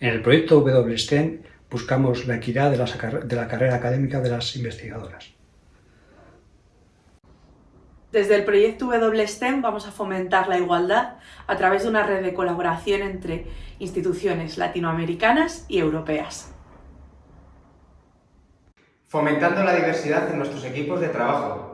En el proyecto WSTEM buscamos la equidad de la, de la carrera académica de las investigadoras. Desde el proyecto WSTEM vamos a fomentar la igualdad a través de una red de colaboración entre instituciones latinoamericanas y europeas. Fomentando la diversidad en nuestros equipos de trabajo.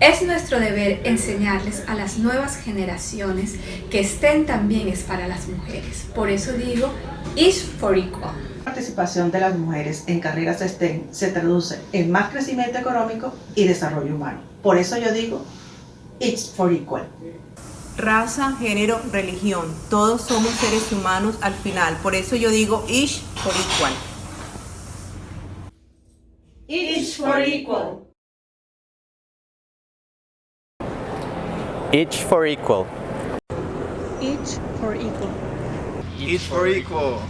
Es nuestro deber enseñarles a las nuevas generaciones que STEM también es para las mujeres. Por eso digo, is for equal. La participación de las mujeres en carreras STEM se traduce en más crecimiento económico y desarrollo humano. Por eso yo digo, it's for equal. Raza, género, religión, todos somos seres humanos al final. Por eso yo digo, each for equal. Each for equal. Each for equal. Each for equal. Each for equal.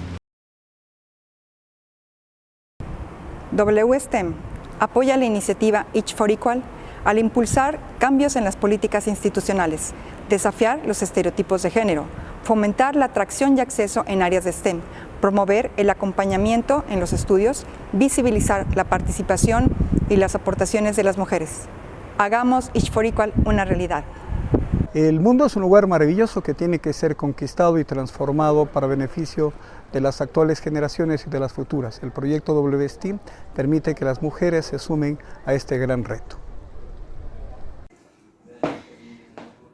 WSTEM apoya la iniciativa Each for Equal al impulsar cambios en las políticas institucionales, desafiar los estereotipos de género, fomentar la atracción y acceso en áreas de STEM, promover el acompañamiento en los estudios, visibilizar la participación y las aportaciones de las mujeres. Hagamos Each for Equal una realidad. El mundo es un lugar maravilloso que tiene que ser conquistado y transformado para beneficio de las actuales generaciones y de las futuras. El proyecto WSTEAM permite que las mujeres se sumen a este gran reto.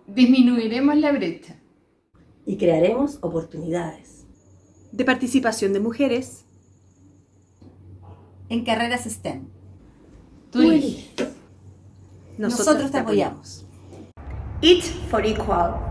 Disminuiremos la brecha. Y crearemos oportunidades. De participación de mujeres. En carreras STEM. Tú eliges. Nosotros, te apoyamos. Eat for Equal.